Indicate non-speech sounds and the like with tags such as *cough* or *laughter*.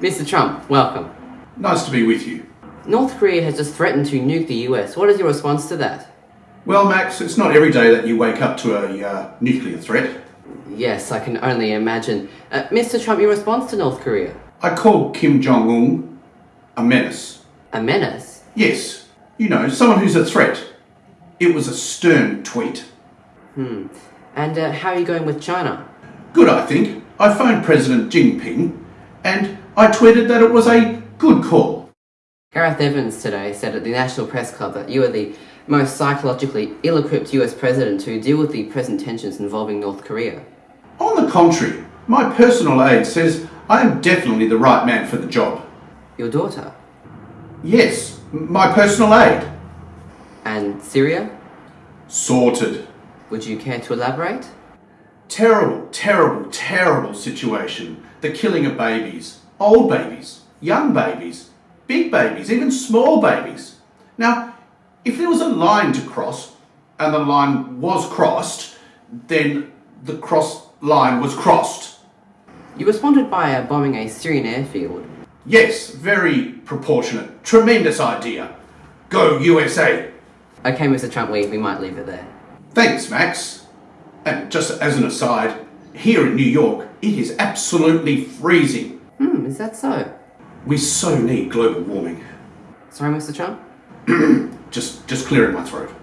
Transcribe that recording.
Mr. Trump, welcome. Nice to be with you. North Korea has just threatened to nuke the US. What is your response to that? Well, Max, it's not every day that you wake up to a uh, nuclear threat. Yes, I can only imagine. Uh, Mr. Trump, your response to North Korea? I call Kim Jong Un a menace. A menace? Yes, you know, someone who's a threat. It was a stern tweet. Hmm. And uh, how are you going with China? Good, I think. I phoned President Jinping and I tweeted that it was a good call. Gareth Evans today said at the National Press Club that you are the most psychologically ill-equipped US president to deal with the present tensions involving North Korea. On the contrary, my personal aide says I am definitely the right man for the job. Your daughter? Yes, my personal aide. And Syria? Sorted. Would you care to elaborate? Terrible, terrible, terrible situation. The killing of babies. Old babies. Young babies. Big babies. Even small babies. Now, if there was a line to cross, and the line was crossed, then the cross line was crossed. You responded by uh, bombing a Syrian airfield. Yes, very proportionate. Tremendous idea. Go USA. Okay, Mr. Trump, we, we might leave it there. Thanks, Max. And just as an aside, here in New York, it is absolutely freezing. Hmm, is that so? We so need global warming. Sorry, Mr. Trump? *clears throat* just, just clearing my throat.